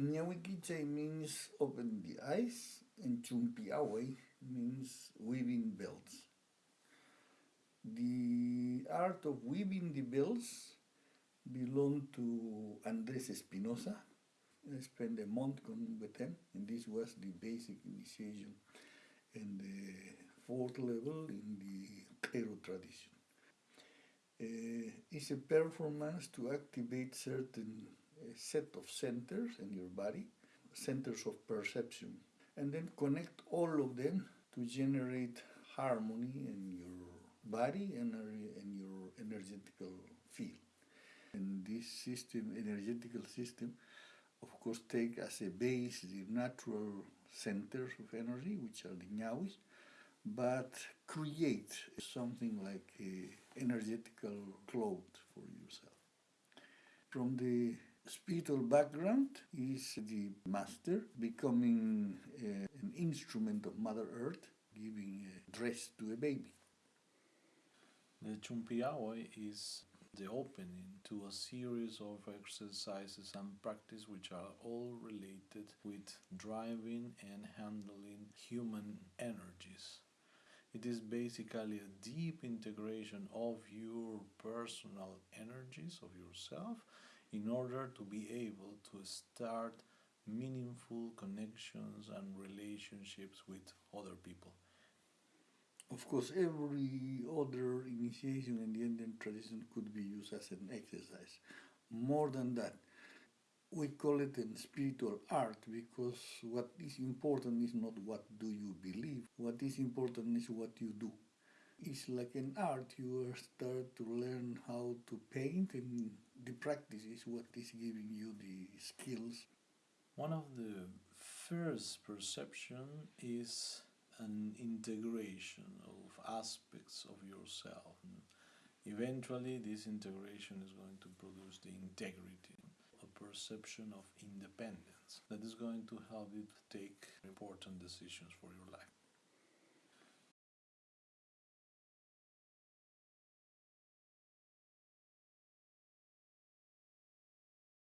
Ñawikiche means open the eyes, and Chumpiawe means weaving bells. The art of weaving the bells belonged to Andres Espinosa. I spent a month with him, and this was the basic initiation and the fourth level in the Q'ero tradition. Uh, it's a performance to activate certain set of centers in your body, centers of perception, and then connect all of them to generate harmony in your body and in your energetical field. And this system, energetical system, of course, take as a base the natural centers of energy, which are the ñawis, but create something like a energetical cloud for yourself. From the spiritual background is the master becoming uh, an instrument of Mother Earth, giving a dress to a baby. The Chumpiawe is the opening to a series of exercises and practice which are all related with driving and handling human energies. It is basically a deep integration of your personal energies, of yourself, in order to be able to start meaningful connections and relationships with other people. Of course, every other initiation in the Indian tradition could be used as an exercise. More than that, we call it a spiritual art because what is important is not what do you believe what is important is what you do it's like an art. You start to learn how to paint and the practice is what is giving you the skills. One of the first perception is an integration of aspects of yourself. Eventually this integration is going to produce the integrity a perception of independence that is going to help you to take important decisions for your life.